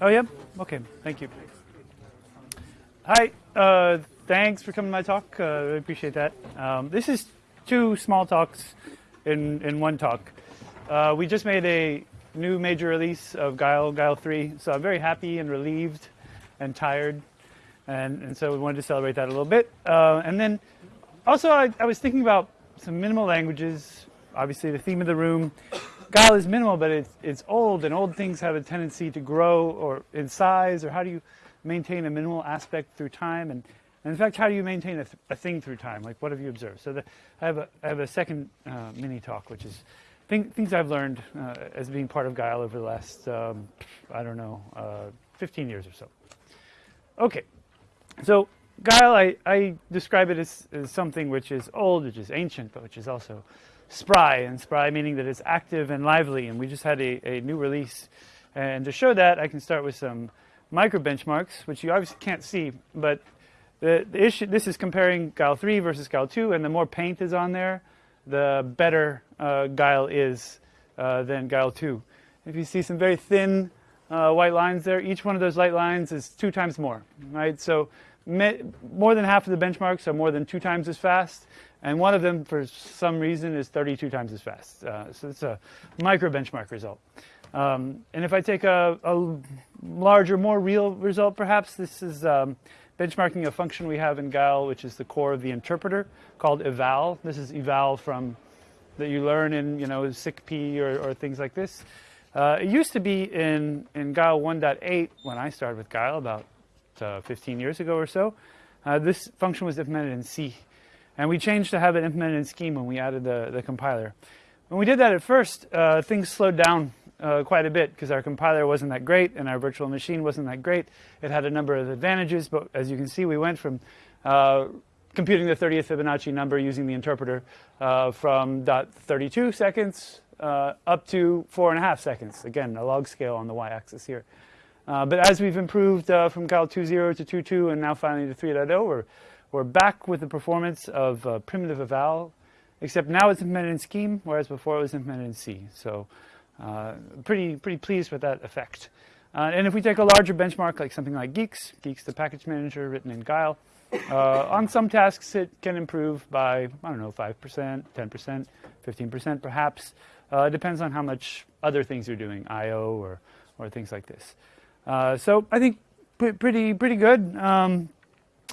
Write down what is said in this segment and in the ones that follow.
Oh, yeah? Okay, thank you. Hi, uh, thanks for coming to my talk. Uh, I appreciate that. Um, this is two small talks in, in one talk. Uh, we just made a new major release of Guile, Guile 3, so I'm very happy and relieved and tired, and, and so we wanted to celebrate that a little bit. Uh, and then also, I, I was thinking about some minimal languages, obviously the theme of the room, Guile is minimal, but it's, it's old, and old things have a tendency to grow or in size, or how do you maintain a minimal aspect through time? And, and in fact, how do you maintain a, th a, thing through time? Like, what have you observed? So the, I, have a, I have a second uh, mini talk, which is thing, things I've learned uh, as being part of Guile over the last, um, I don't know, uh, 15 years or so. Okay, so Guile, I, I describe it as, as something which is old, which is ancient, but which is also spry, and spry meaning that it's active and lively, and we just had a, a new release. And to show that, I can start with some micro benchmarks, which you obviously can't see, but the, the issue, this is comparing Guile 3 versus Guile 2, and the more paint is on there, the better uh, Guile is uh, than Guile 2. If you see some very thin uh, white lines there, each one of those light lines is two times more, right? So more than half of the benchmarks are more than two times as fast, and one of them, for some reason, is 32 times as fast. Uh, so it's a micro benchmark result. Um, and if I take a, a, larger, more real result, perhaps, this is um, benchmarking a function we have in Guile, which is the core of the interpreter, called eval. This is eval from that you learn in, you know, SICP or, or things like this. Uh, it used to be in, in Guile 1.8 when I started with Guile about uh, 15 years ago or so. Uh, this function was implemented in C. And we changed to have it implemented in Scheme when we added the, the compiler. When we did that at first, uh, things slowed down uh, quite a bit because our compiler wasn't that great and our virtual machine wasn't that great. It had a number of advantages, but as you can see, we went from uh, computing the 30th Fibonacci number using the interpreter uh, from .32 seconds uh, up to four and a half seconds. Again, a log scale on the y-axis here. Uh, but as we've improved from Guile 2.0 to 2.2 and now finally to 3.0, we're back with the performance of uh, primitive eval, except now it's implemented in Scheme, whereas before it was implemented in C. So uh, pretty, pretty pleased with that effect. Uh, and if we take a larger benchmark, like something like Guix, Guix the package manager written in Guile, uh, on some tasks it can improve by, I don't know, 5%, 10%, 15% perhaps. Uh, it depends on how much other things you're doing, I.O. or, or things like this. Uh, so I think pretty, pretty good. Um,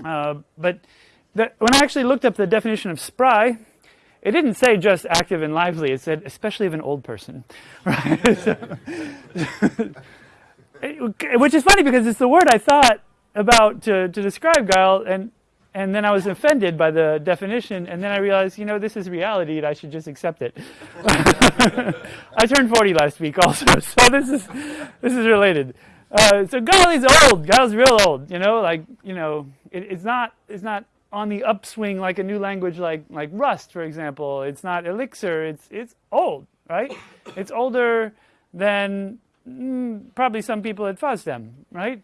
uh, but that, when I actually looked up the definition of spry, it didn't say just active and lively. It said especially of an old person, right? which is funny because it's the word I thought about to, to describe Guile, and and then I was offended by the definition, and then I realized, you know, this is reality, and I should just accept it. I turned 40 last week, also, so this is this is related. Uh, so is old. Guile's real old. You know, like you know, it, it's not it's not on the upswing like a new language like like Rust, for example. It's not Elixir. It's it's old, right? It's older than mm, probably some people at FOSDEM, right?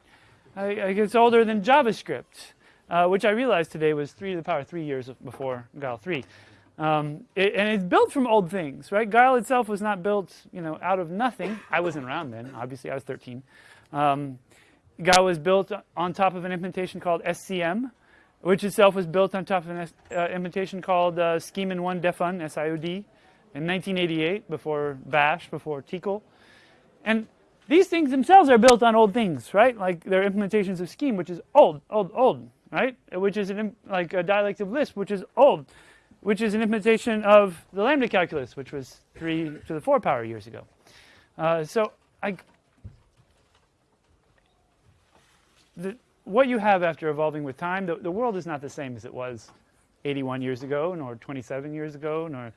I, I it's older than JavaScript, uh, which I realized today was three to the power three years before Guile three. Um, it, and it's built from old things, right? Guile itself was not built, you know, out of nothing. I wasn't around then. Obviously, I was 13. Um, was built on top of an implementation called SCM, which itself was built on top of an uh, implementation called uh, Scheme in One Defun, SIOD, in 1988, before Bash, before Tcl. And these things themselves are built on old things, right? Like they're implementations of Scheme, which is old, old, old, right? Which is an, like a dialective Lisp, which is old, which is an implementation of the lambda calculus, which was 3 to the 4 power years ago. Uh, so I the, what you have after evolving with time, the, the world is not the same as it was 81 years ago, nor 27 years ago, nor,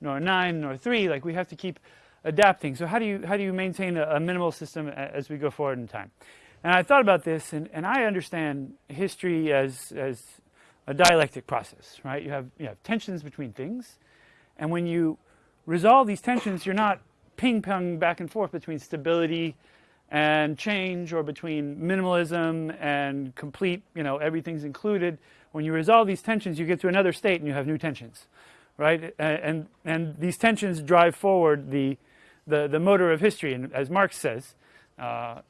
nor 9, nor 3. Like, we have to keep adapting. So how do you, how do you maintain a, a minimal system as we go forward in time? And I thought about this, and, and I understand history as, as a dialectic process, right? You have, you have tensions between things, and when you resolve these tensions, you're not ping-pong back and forth between stability and change or between minimalism and complete, you know, everything's included. When you resolve these tensions, you get to another state and you have new tensions, right? And, and these tensions drive forward the, the, the motor of history. And as Marx says, uh,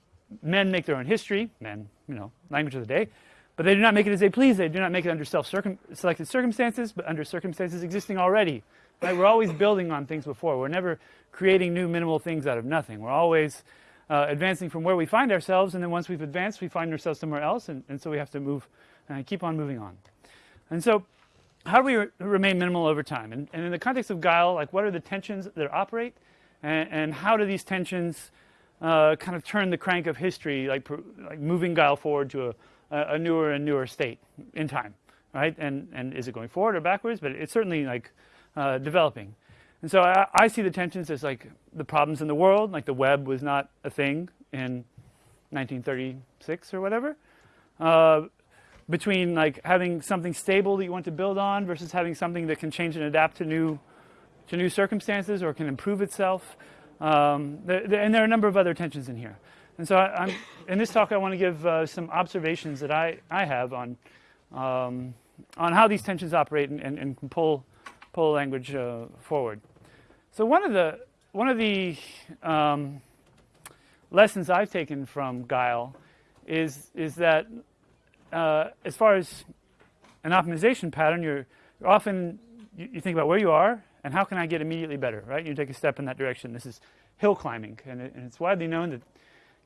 men make their own history, men, you know, language of the day, but they do not make it as they please. They do not make it under self-selected circumstances, but under circumstances existing already. Right? We're always building on things before. We're never creating new minimal things out of nothing. We're always uh, advancing from where we find ourselves, and then once we've advanced, we find ourselves somewhere else, and, and so we have to move and uh, keep on moving on. And so, how do we re remain minimal over time? And, and, in the context of guile, like what are the tensions that operate, and, and how do these tensions uh, kind of turn the crank of history, like, like moving guile forward to a, a newer and newer state in time, right? And and is it going forward or backwards? But it's certainly like uh, developing. And so I, I, see the tensions as like the problems in the world, like the web was not a thing in 1936 or whatever. Uh, between like having something stable that you want to build on versus having something that can change and adapt to new to new circumstances or can improve itself. Um, and there are a number of other tensions in here. And so I, in this talk, I want to give uh, some observations that I, I have on, um, on how these tensions operate and, and, and pull, pull language uh, forward. So one of the, one of the um, lessons I've taken from Guile is, is that uh, as far as an optimization pattern, you're, you're often, you, you, think about where you are and how can I get immediately better, right? You take a step in that direction. This is hill climbing, and, it, and it's widely known that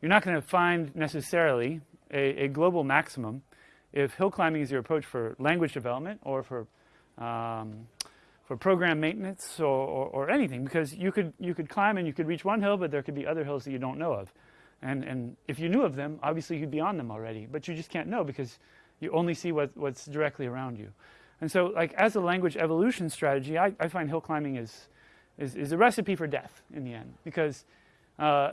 you're not going to find necessarily a, a, global maximum if hill climbing is your approach for language development or for um, for program maintenance or, or, or, anything because you could you could climb and you could reach one hill but there could be other hills that you don't know of and and if you knew of them obviously you'd be on them already but you just can't know because you only see what, what's directly around you and so like as a language evolution strategy I, I find hill climbing is, is, is a recipe for death in the end because uh,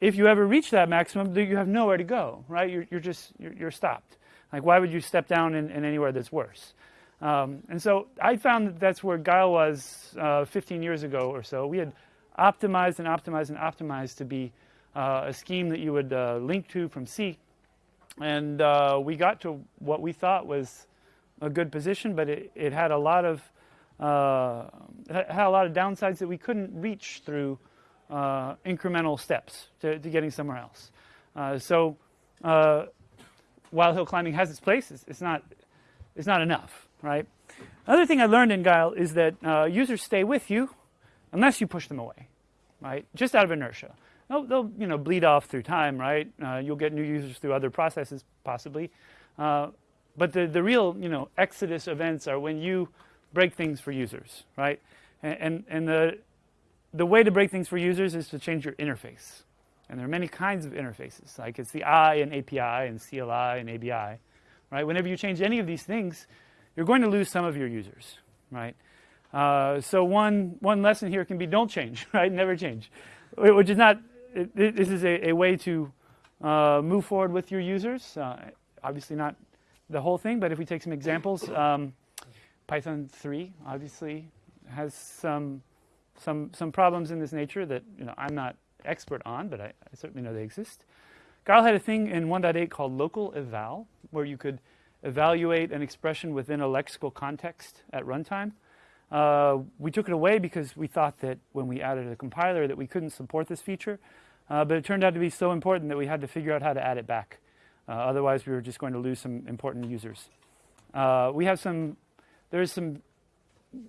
if you ever reach that maximum, you have nowhere to go, right? You're, you're just, you're, you're, stopped. Like, why would you step down in, in anywhere that's worse? Um, and so I found that that's where Guile was uh, 15 years ago or so. We had optimized and optimized and optimized to be uh, a scheme that you would uh, link to from C. And uh, we got to what we thought was a good position, but it, it had a lot of uh, had a lot of downsides that we couldn't reach through uh, incremental steps to, to, getting somewhere else. So while hill climbing has its place, it's, it's, not, it's not enough, right? Another thing I learned in Guile is that uh, users stay with you unless you push them away, right? Just out of inertia. They'll, they'll you know, bleed off through time, right? Uh, you'll get new users through other processes, possibly. Uh, but the, the real, you know, exodus events are when you break things for users, right? And, and, and the, the way to break things for users is to change your interface. And there are many kinds of interfaces, like it's the I and API and CLI and ABI, right? Whenever you change any of these things, you're going to lose some of your users, right? Uh, so one, one lesson here can be don't change, right? Never change, which is not, it, this is a, a, way to uh, move forward with your users. Uh, obviously not the whole thing, but if we take some examples, um, Python 3 obviously has some some, some problems in this nature that you know, I'm not expert on, but I, I certainly know they exist. Guile had a thing in 1.8 called local eval, where you could evaluate an expression within a lexical context at runtime. Uh, we took it away because we thought that when we added a compiler that we couldn't support this feature, uh, but it turned out to be so important that we had to figure out how to add it back. Uh, otherwise, we were just going to lose some important users. Uh, we have some, there's some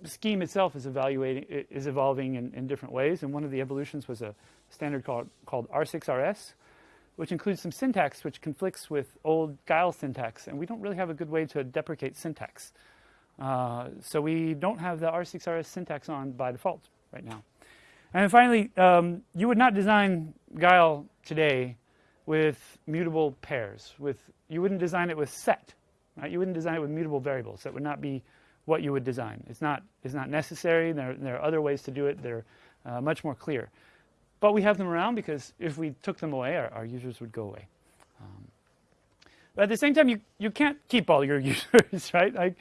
scheme itself is evaluating is evolving in, in, different ways, and one of the evolutions was a standard called called R6RS, which includes some syntax which conflicts with old Guile syntax, and we don't really have a good way to deprecate syntax. Uh, so we don't have the R6RS syntax on by default right now. And finally, um, you would not design Guile today with mutable pairs. With you wouldn't design it with set, right? You wouldn't design it with mutable variables. That would not be what you would design. It's not, it's not necessary. There, there are other ways to do it. They're uh, much more clear. But we have them around because if we took them away, our, our users would go away. Um, but at the same time, you, you can't keep all your users, right? Like,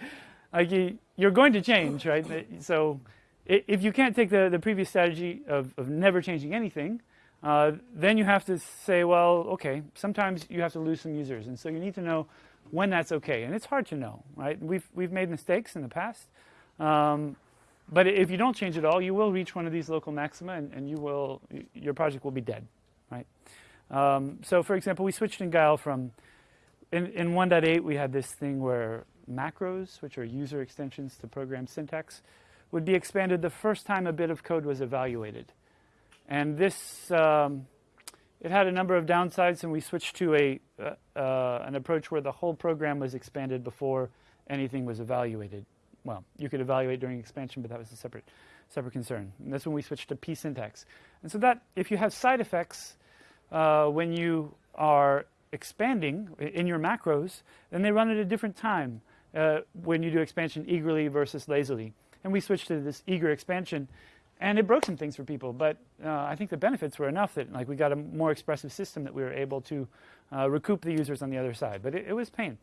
like you, you're going to change, right? So if you can't take the, the previous strategy of, of never changing anything, uh, then you have to say, well, okay, sometimes you have to lose some users. And so you need to know when that's okay. And it's hard to know, right? We've, we've made mistakes in the past. Um, but if you don't change at all, you will reach one of these local maxima and, and you will, your project will be dead, right? Um, so, for example, we switched in Guile from in, in 1.8 we had this thing where macros, which are user extensions to program syntax, would be expanded the first time a bit of code was evaluated. And this, um, it had a number of downsides, and we switched to a, uh, uh, an approach where the whole program was expanded before anything was evaluated. Well, you could evaluate during expansion, but that was a separate, separate concern. And that's when we switched to psyntax. And so that, if you have side effects uh, when you are expanding in your macros, then they run at a different time uh, when you do expansion eagerly versus lazily. And we switched to this eager expansion, and it broke some things for people. But uh, I think the benefits were enough that like we got a more expressive system that we were able to uh, recoup the users on the other side. But it, it was pain.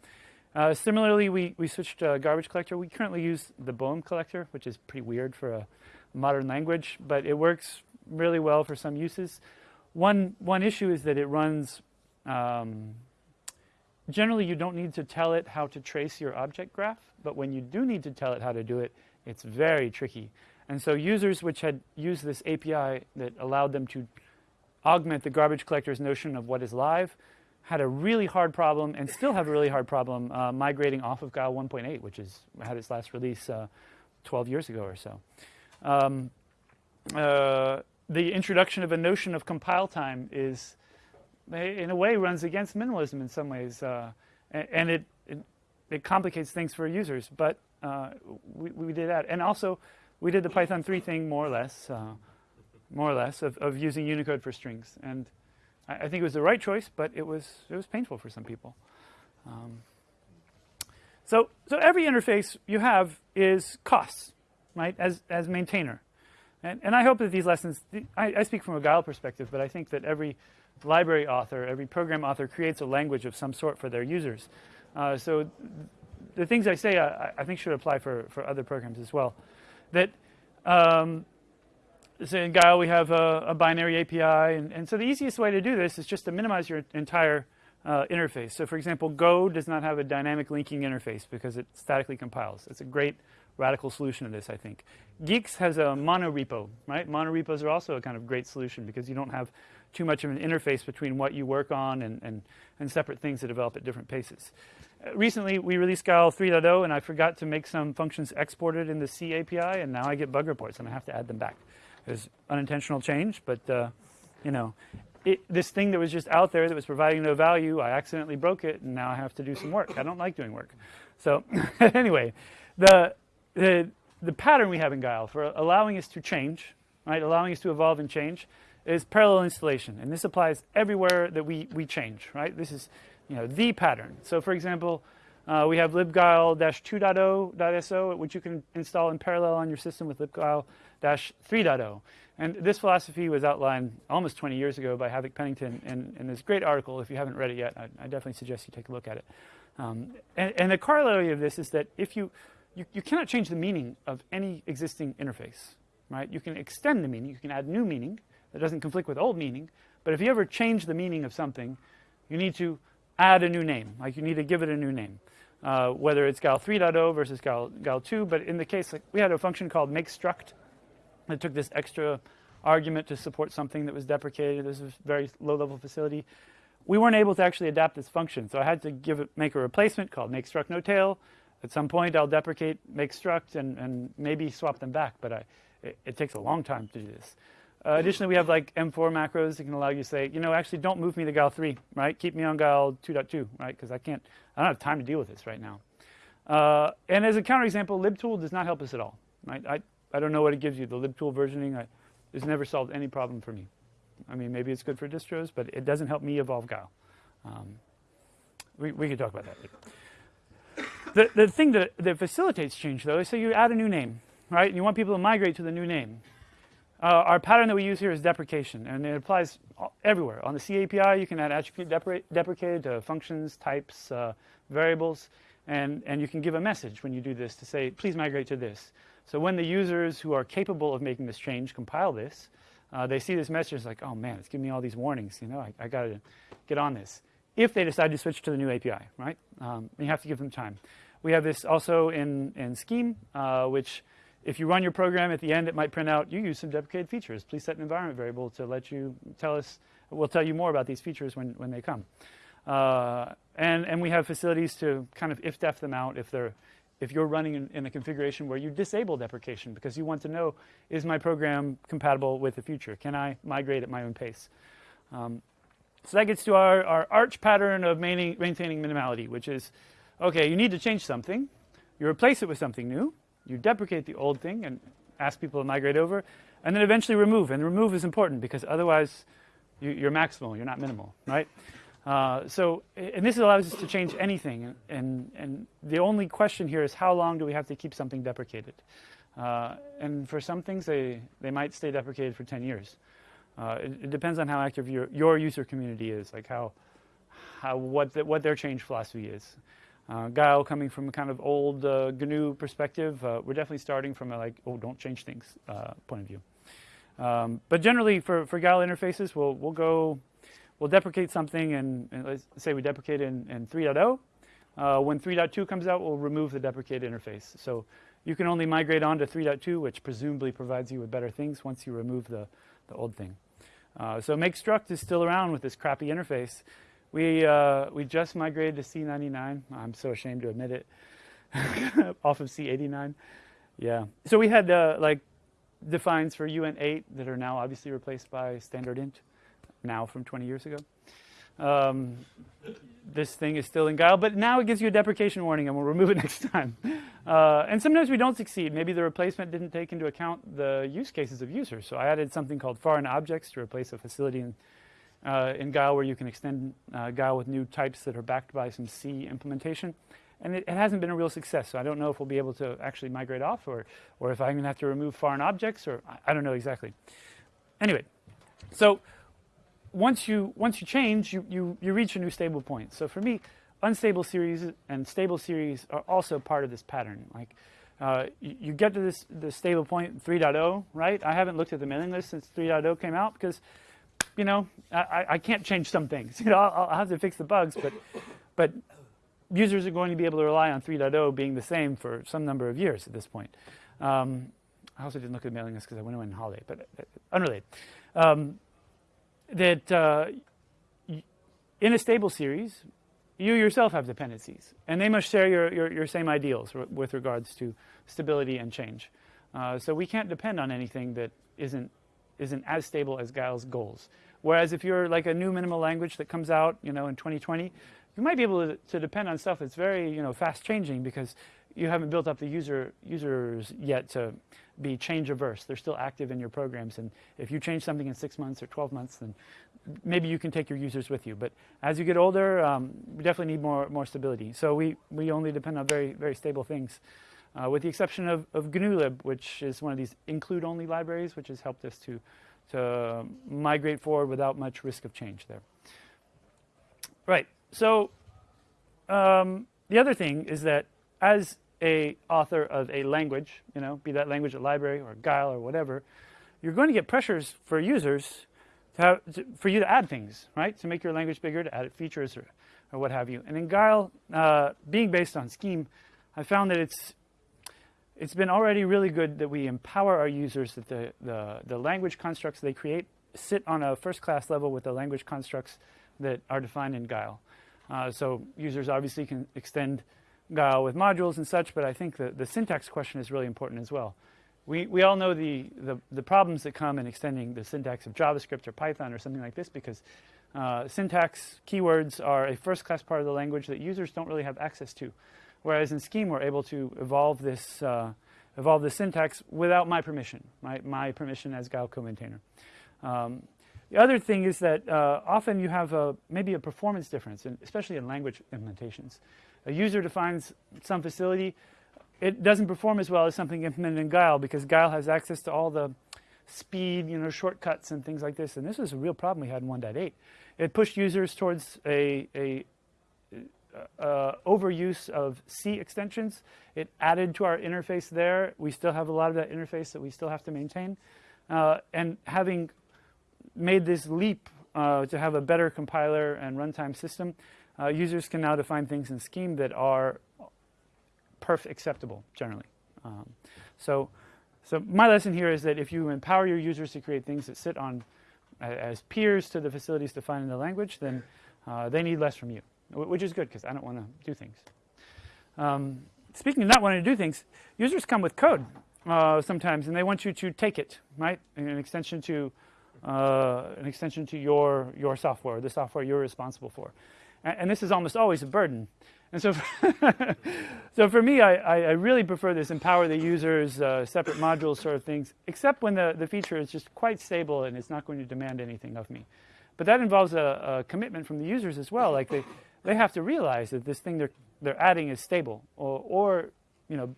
Uh, similarly, we, we switched to garbage collector. We currently use the Boehm collector, which is pretty weird for a modern language, but it works really well for some uses. One, one issue is that it runs um, generally, you don't need to tell it how to trace your object graph, but when you do need to tell it how to do it, it's very tricky. And so users which had used this API that allowed them to augment the garbage collector's notion of what is live had a really hard problem and still have a really hard problem uh, migrating off of Guile 1.8, which is, had its last release uh, 12 years ago or so. Um, uh, the introduction of a notion of compile time is in a way runs against minimalism in some ways, uh, and, and it, it, it complicates things for users. But uh, we, we did that, and also we did the Python 3 thing more or less, uh, more or less of, of using Unicode for strings, and I, I, think it was the right choice, but it was it was painful for some people. Um, so so every interface you have is costs, right? As as maintainer. And, and I hope that these lessons, I, I speak from a Guile perspective, but I think that every library author, every program author creates a language of some sort for their users. Uh, so the things I say I, I, think should apply for, for other programs as well. That um, so in Guile we have a, a binary API, and, and, so the easiest way to do this is just to minimize your entire uh, interface. So for example, Go does not have a dynamic linking interface because it statically compiles. It's a great radical solution to this, I think. Guix has a monorepo, right? Monorepos are also a kind of great solution because you don't have too much of an interface between what you work on and, and, and separate things that develop at different paces. Uh, recently, we released Guile 3.0, and I forgot to make some functions exported in the C API, and now I get bug reports, and I have to add them back. It's unintentional change, but uh, you know, it, this thing that was just out there that was providing no value, I accidentally broke it, and now I have to do some work. I don't like doing work. So anyway, the, the, the pattern we have in Guile for allowing us to change, right, allowing us to evolve and change, is parallel installation. And this applies everywhere that we, we change, right? This is you know, the pattern. So for example, uh, we have libguile-2.0.so, which you can install in parallel on your system with libguile-3.0. And this philosophy was outlined almost 20 years ago by Havoc Pennington in, in this great article. If you haven't read it yet, I, I definitely suggest you take a look at it. Um, and, and, the corollary of this is that if you, you, you cannot change the meaning of any existing interface, right? You can extend the meaning, you can add new meaning, that doesn't conflict with old meaning. But if you ever change the meaning of something, you need to add a new name. Like you need to give it a new name. Uh, whether it's gal 3.0 versus gal, Guile 2. But in the case, like, we had a function called make struct that took this extra argument to support something that was deprecated. This was a very low-level facility. We weren't able to actually adapt this function, so I had to give it, make a replacement called make struct no tail. At some point, I'll deprecate makeStruct and, and maybe swap them back, but I, it, it takes a long time to do this. Uh, additionally, we have like M4 macros that can allow you to say, you know, actually don't move me to Guile 3, right? Keep me on Guile 2.2, right? Because I can't, I don't have time to deal with this right now. Uh, and as a counterexample, libtool does not help us at all, right? I, I don't know what it gives you. The libtool versioning I, has never solved any problem for me. I mean, maybe it's good for distros, but it doesn't help me evolve Guile. Um, we, we can talk about that later. The, the thing that, that facilitates change, though, is so you add a new name, right? And you want people to migrate to the new name. Uh, our pattern that we use here is deprecation, and it applies everywhere. On the C API, you can add attribute depre deprecated to functions, types, uh, variables, and, and you can give a message when you do this to say, please migrate to this. So when the users who are capable of making this change compile this, uh, they see this message like, oh man, it's giving me all these warnings. You know, I, I got to get on this. If they decide to switch to the new API, right? Um, you have to give them time. We have this also in, in Scheme, uh, which if you run your program at the end, it might print out, you use some deprecated features. Please set an environment variable to let you tell us we'll tell you more about these features when, when they come. Uh, and, and we have facilities to kind of if-def them out if they're if you're running in, in, a configuration where you disable deprecation because you want to know, is my program compatible with the future? Can I migrate at my own pace? Um, so that gets to our, our arch pattern of maintaining, maintaining minimality, which is, okay, you need to change something. You replace it with something new. You deprecate the old thing and ask people to migrate over. And then eventually remove. And remove is important because otherwise you, are maximal, you're not minimal, right? Uh, so, and this allows us to change anything. And, and the only question here is how long do we have to keep something deprecated? Uh, and for some things, they, they might stay deprecated for 10 years. Uh, it, it, depends on how active your, your user community is, like how, how what, the, what their change philosophy is. Uh, Guile coming from a kind of old uh, GNU perspective, uh, we're definitely starting from a like, oh, don't change things uh, point of view. Um, but generally, for, for Guile interfaces, we'll, we'll go we'll deprecate something and, and let's say we deprecate in, in 3.0. Uh, when 3.2 comes out, we'll remove the deprecate interface. So you can only migrate on to 3.2, which presumably provides you with better things once you remove the, the old thing. Uh, so make struct is still around with this crappy interface. We, uh, we just migrated to C99. I'm so ashamed to admit it. Off of C89. Yeah. So we had uh, like defines for UN8 that are now obviously replaced by standard int now from 20 years ago. Um, this thing is still in Guile, but now it gives you a deprecation warning and we'll remove it next time. Uh, and sometimes we don't succeed. Maybe the replacement didn't take into account the use cases of users. So I added something called foreign objects to replace a facility in, uh, in Guile where you can extend uh, Guile with new types that are backed by some C implementation. And it, it, hasn't been a real success, so I don't know if we'll be able to actually migrate off or, or if I'm going to have to remove foreign objects, or I, I don't know exactly. Anyway, so once you once you change, you, you you reach a new stable point. So for me, unstable series and stable series are also part of this pattern. Like uh, you, you, get to this the stable point 3.0, right? I haven't looked at the mailing list since 3.0 came out because you know I, I can't change some things. You know I'll, I'll have to fix the bugs, but but users are going to be able to rely on 3.0 being the same for some number of years at this point. Um, I also didn't look at the mailing list because I went on holiday, but uh, unrelated. Um, that uh, in a stable series, you yourself have dependencies, and they must share your, your, your same ideals with regards to stability and change. Uh, so we can't depend on anything that isn't, isn't as stable as Guile's goals. Whereas if you're like a new minimal language that comes out, you know, in 2020, you might be able to, to depend on stuff that's very, you know, fast changing because you haven't built up the user users yet to be change averse. They're still active in your programs. And if you change something in six months or 12 months, then maybe you can take your users with you. But as you get older, um, we definitely need more, more stability. So we, we only depend on very, very stable things. Uh, with the exception of, of GNUlib, which is one of these include-only libraries, which has helped us to, to migrate forward without much risk of change there. Right. So um, the other thing is that as a author of a language, you know, be that language a library or Guile or whatever, you're going to get pressures for users to have, to, for you to add things, right? To make your language bigger, to add features or, or what have you. And in Guile, uh, being based on Scheme, I found that it's it's been already really good that we empower our users that the, the, the language constructs they create sit on a first class level with the language constructs that are defined in Guile. Uh, so users obviously can extend Guile with modules and such, but I think the, the syntax question is really important as well. We, we all know the, the, the, problems that come in extending the syntax of JavaScript or Python or something like this because uh, syntax keywords are a first-class part of the language that users don't really have access to. Whereas in Scheme, we're able to evolve this, uh, evolve this syntax without my permission, my, my permission as Guile co-maintainer. Um, the other thing is that uh, often you have a, maybe a performance difference, in, especially in language implementations a user defines some facility, it doesn't perform as well as something implemented in Guile because Guile has access to all the speed, you know, shortcuts and things like this. And this was a real problem we had in 1.8. It pushed users towards a, a uh, overuse of C extensions. It added to our interface there. We still have a lot of that interface that we still have to maintain. Uh, and having made this leap uh, to have a better compiler and runtime system, uh, users can now define things in Scheme that are perf acceptable generally. Um, so, so my lesson here is that if you empower your users to create things that sit on as peers to the facilities defined in the language, then uh, they need less from you, which is good because I don't want to do things. Um, speaking of not wanting to do things, users come with code uh, sometimes, and they want you to take it, right? An extension to uh, an extension to your your software, the software you're responsible for, and, and this is almost always a burden. And so, for so for me, I, I, really prefer this empower the users, uh, separate modules sort of things, except when the, the feature is just quite stable and it's not going to demand anything of me. But that involves a, a commitment from the users as well. Like they, they have to realize that this thing they're, they're adding is stable or, or you know,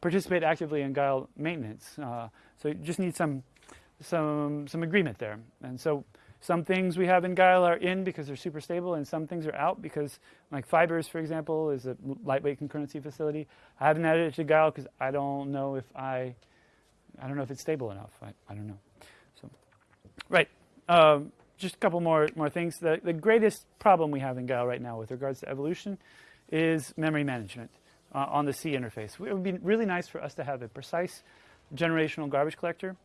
participate actively in Guile maintenance. Uh, so you just need some, some, some agreement there. And so some things we have in Guile are in because they're super stable, and some things are out because, like Fibers, for example, is a lightweight concurrency facility. I haven't added it to Guile because I don't know if I, I don't know if it's stable enough. I, I don't know. So, right. Um, just a couple more more things. The the greatest problem we have in Guile right now with regards to evolution is memory management uh, on the C interface. It would be really nice for us to have a precise generational garbage collector.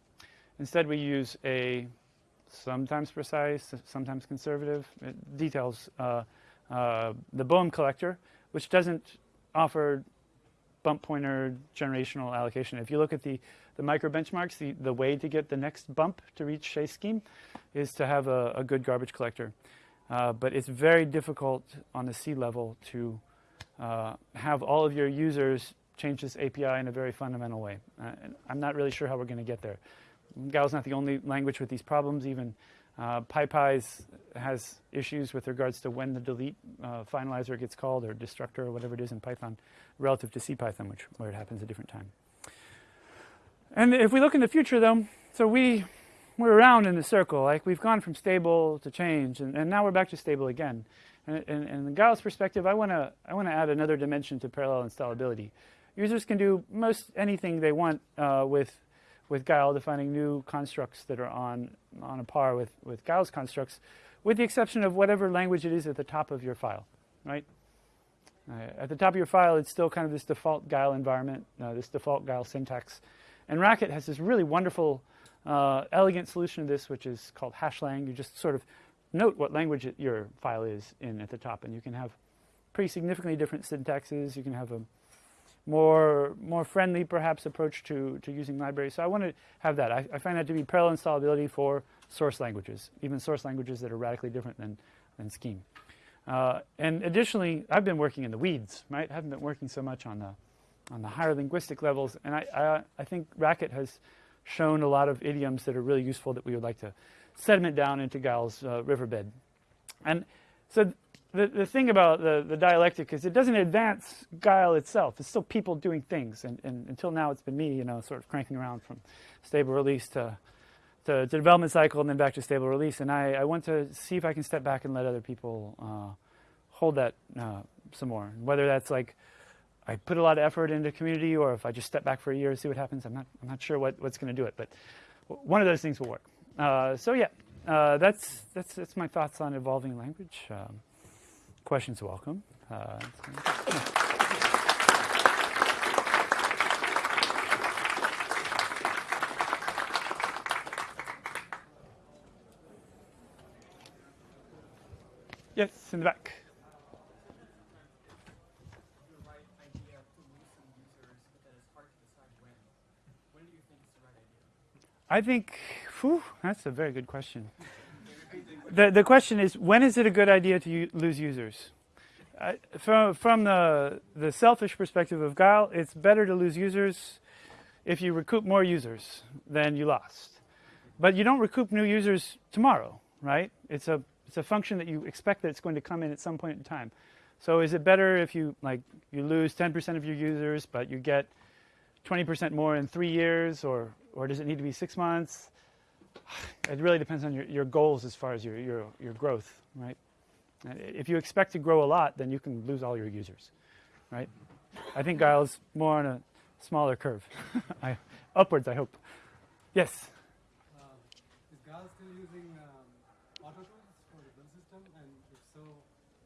Instead, we use a sometimes precise, sometimes conservative. It details uh, uh, the Boehm collector, which doesn't offer bump pointer generational allocation. If you look at the, the micro benchmarks, the, the way to get the next bump to reach Chez scheme is to have a, a good garbage collector. Uh, but it's very difficult on the C level to uh, have all of your users change this API in a very fundamental way. Uh, and I'm not really sure how we're going to get there. Guile's not the only language with these problems. Even uh, PyPy's has issues with regards to when the delete uh, finalizer gets called or destructor or whatever it is in Python relative to CPython, which where it happens a different time. And if we look in the future, though, so we we're around in the circle. Like we've gone from stable to change, and, and now we're back to stable again. And, and, and in Guile's perspective, I want to I want to add another dimension to parallel installability. Users can do most anything they want uh, with with Guile, defining new constructs that are on, on a par with, with Guile's constructs, with the exception of whatever language it is at the top of your file, right? Uh, at the top of your file, it's still kind of this default Guile environment, uh, this default Guile syntax. And Racket has this really wonderful, uh, elegant solution to this, which is called hashlang. You just sort of note what language it, your file is in at the top, and you can have pretty significantly different syntaxes. You can have a more more friendly perhaps approach to, to using libraries. So I want to have that. I, I, find that to be parallel installability for source languages, even source languages that are radically different than, than Scheme. Uh, and additionally, I've been working in the weeds, right? I haven't been working so much on the on the higher linguistic levels, and I, I, I think Racket has shown a lot of idioms that are really useful that we would like to sediment down into Guile's uh, riverbed. And so the, the thing about the, the dialectic is it doesn't advance Guile itself. It's still people doing things. And, and until now, it's been me, you know, sort of cranking around from stable release to, to, to development cycle and then back to stable release. And I, I want to see if I can step back and let other people uh, hold that uh, some more. Whether that's like I put a lot of effort into community or if I just step back for a year and see what happens, I'm not, I'm not sure what, what's going to do it. But one of those things will work. Uh, so yeah, uh, that's, that's, that's my thoughts on evolving language. Um, Questions welcome. Uh, yes, in the back. I think, whew, that's a very good question the, the question is, when is it a good idea to lose users? Uh, from from the, the selfish perspective of Guile, it's better to lose users if you recoup more users than you lost. But you don't recoup new users tomorrow, right? It's a, it's a function that you expect that it's going to come in at some point in time. So is it better if you, like, you lose 10% of your users, but you get 20% more in three years, or, or does it need to be six months? it really depends on your, your goals as far as your, your, your growth, right? If you expect to grow a lot, then you can lose all your users, right? I think Guile's more on a smaller curve. I, upwards, I hope. Yes? Uh, is Guile still using um, auto tools for the build system? And if so,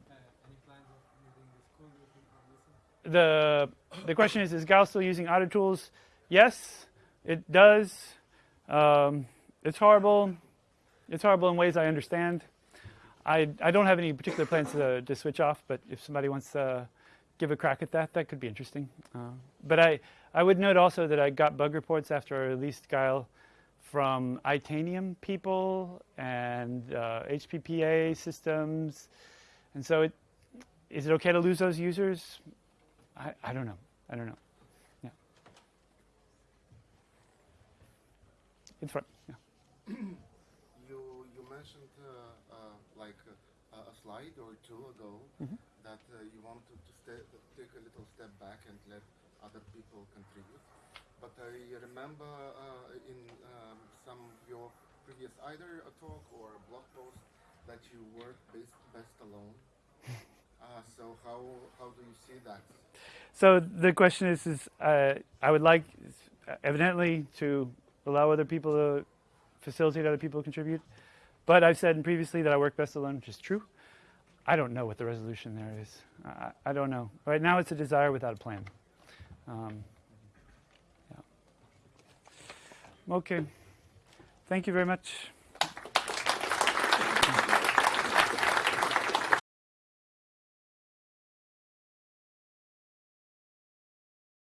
uh, any plans of using this code the, the question is, is Guile still using auto tools? Yes, it does. Um, it's horrible. it's horrible in ways I understand. I, I don't have any particular plans to, to switch off, but if somebody wants to give a crack at that, that could be interesting. Uh, but I, I would note also that I got bug reports after I released Guile from Itanium people and uh, HPPA systems. And so it, is it okay to lose those users? I, I don't know. I don't know. In front. Yeah. You you mentioned uh, uh, like uh, a slide or two ago Mhm. that uh, you wanted to take a little step back and let other people contribute. But I remember uh, in um, some of your previous either a talk or a blog post that you work best best alone. Uh, so how how do you see that? So the question is, is uh, I would like, evidently, to allow other people to facilitate other people to contribute. But I've said previously that I work best alone, which is true. I don't know what the resolution there is. I, I don't know. Right now, it's a desire without a plan. Um, yeah. Okay. Thank you very much.